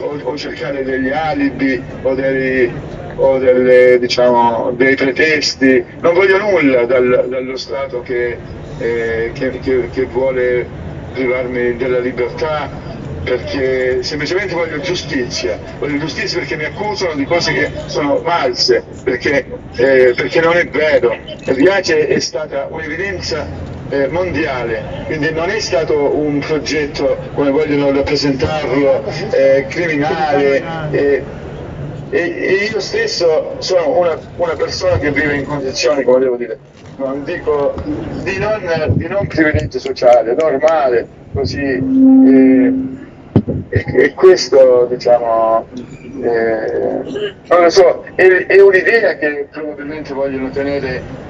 o, o cercare degli alibi o, dei, o delle, diciamo, dei pretesti, non voglio nulla dal, dallo Stato che, eh, che, che, che vuole privarmi della libertà perché semplicemente voglio giustizia, voglio giustizia perché mi accusano di cose che sono false, perché, eh, perché non è vero. Riace è stata un'evidenza eh, mondiale, quindi non è stato un progetto come vogliono rappresentarlo, eh, criminale. Eh, e, io stesso sono una, una, persona che vive in condizioni, come devo dire, non dico di non, di non privilegio sociale, normale, così. Eh, e, e, questo, diciamo, eh, non lo so, è, è un'idea che probabilmente vogliono tenere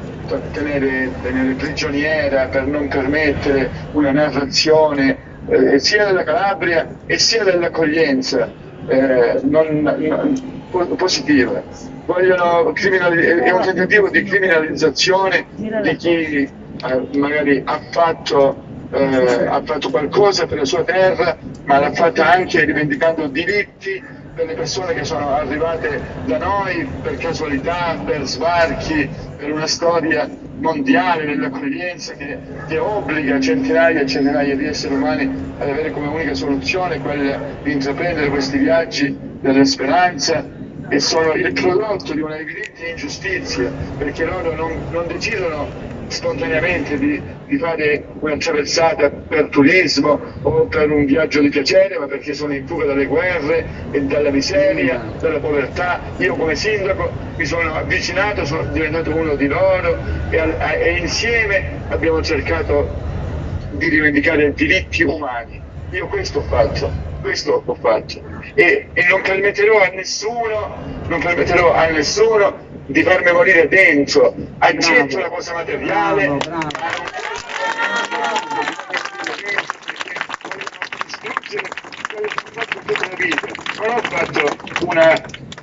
tenere, tenere prigioniera per non permettere una narrazione eh, sia della Calabria e sia dell'accoglienza eh, non, non, positiva. Vogliono è un tentativo di criminalizzazione di chi eh, magari ha fatto, eh, ha fatto qualcosa per la sua terra, ma l'ha fatta anche rivendicando diritti per le persone che sono arrivate da noi per casualità, per sbarchi, per una storia mondiale dell'accoglienza che, che, obbliga centinaia e centinaia di esseri umani ad avere come unica soluzione quella di intraprendere questi viaggi della speranza e sono il prodotto di una evidente ingiustizia perché loro non, non decidono spontaneamente di, di, fare una traversata per turismo o per un viaggio di piacere, ma perché sono in fuga dalle guerre e dalla miseria, dalla povertà. Io come sindaco mi sono avvicinato, sono diventato uno di loro e, e insieme abbiamo cercato di rivendicare diritti umani. Io questo ho fatto, questo ho fatto e, e non permetterò a nessuno, non permetterò a nessuno di farmi morire dentro, accetto la cosa materiale, bravo, bravo. non ho fatto una,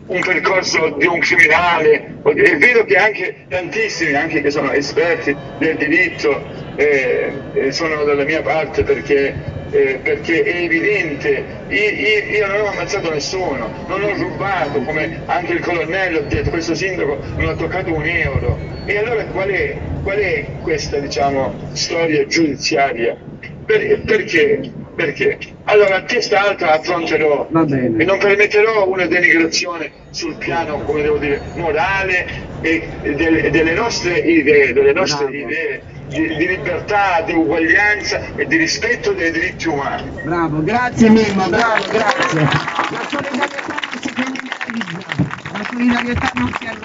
un percorso di un criminale, è vero che anche tantissimi, anche che sono esperti del diritto, eh, eh sono dalla mia parte perché eh, perché è evidente, io, io, io, non ho ammazzato nessuno, non ho rubato, come anche il colonnello ha detto, questo sindaco non ha toccato un euro. E allora qual è, qual è questa diciamo, storia giudiziaria? Per, perché? Perché? Allora a testa alta affronterò e non permetterò una denigrazione sul piano, come devo dire, morale e delle, delle nostre idee, delle nostre Bravo. idee di, di, libertà, di uguaglianza e di rispetto dei diritti umani. Bravo, grazie Mimmo, bravo, grazie. La solidarietà non si criminalizza, la solidarietà non si arresta.